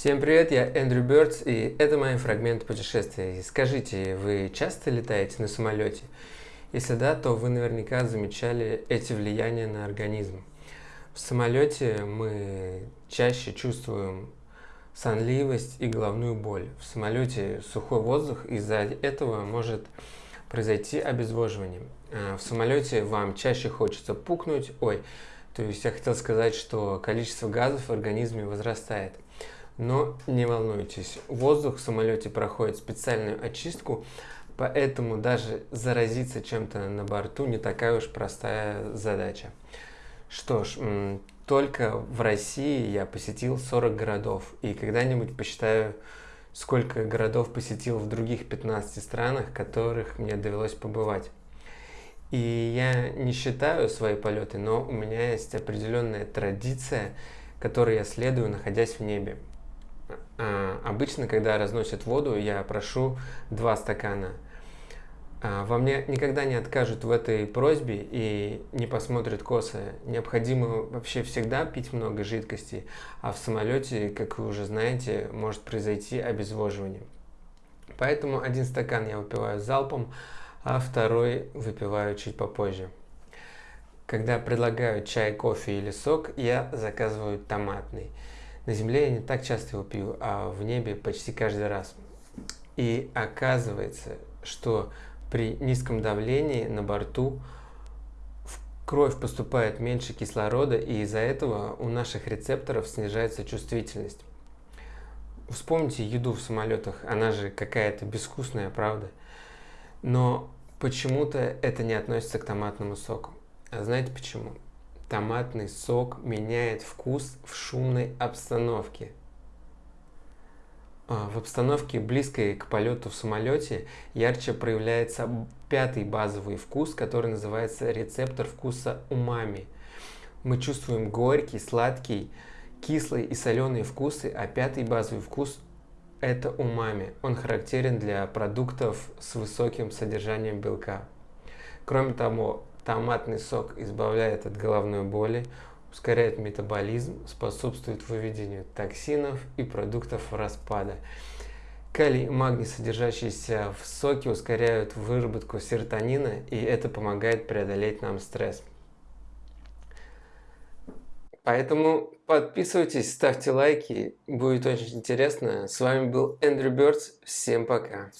Всем привет, я Эндрю Бёрдс, и это мои фрагменты путешествия. Скажите, вы часто летаете на самолете? Если да, то вы наверняка замечали эти влияния на организм. В самолете мы чаще чувствуем сонливость и головную боль. В самолете сухой воздух, из-за этого может произойти обезвоживание. А в самолете вам чаще хочется пукнуть, ой, то есть я хотел сказать, что количество газов в организме возрастает. Но не волнуйтесь, воздух в самолете проходит специальную очистку, поэтому даже заразиться чем-то на борту не такая уж простая задача. Что ж, только в России я посетил 40 городов, и когда-нибудь посчитаю, сколько городов посетил в других 15 странах, которых мне довелось побывать. И я не считаю свои полеты, но у меня есть определенная традиция, которой я следую, находясь в небе. А, обычно, когда разносят воду, я прошу два стакана. А, во мне никогда не откажут в этой просьбе и не посмотрят косо. Необходимо вообще всегда пить много жидкости, а в самолете, как вы уже знаете, может произойти обезвоживание. Поэтому один стакан я выпиваю залпом, а второй выпиваю чуть попозже. Когда предлагают чай, кофе или сок, я заказываю томатный. На Земле я не так часто его пью, а в небе почти каждый раз. И оказывается, что при низком давлении на борту в кровь поступает меньше кислорода, и из-за этого у наших рецепторов снижается чувствительность. Вспомните еду в самолетах, она же какая-то безвкусная, правда? Но почему-то это не относится к томатному соку. А знаете почему? Томатный сок меняет вкус в шумной обстановке. А, в обстановке, близкой к полету в самолете, ярче проявляется пятый базовый вкус, который называется рецептор вкуса умами. Мы чувствуем горький, сладкий, кислый и соленые вкусы, а пятый базовый вкус – это умами. Он характерен для продуктов с высоким содержанием белка. Кроме того, Томатный сок избавляет от головной боли, ускоряет метаболизм, способствует выведению токсинов и продуктов распада. Калий и магний, содержащиеся в соке, ускоряют выработку серотонина, и это помогает преодолеть нам стресс. Поэтому подписывайтесь, ставьте лайки, будет очень интересно. С вами был Эндрю Бёрдс, всем пока.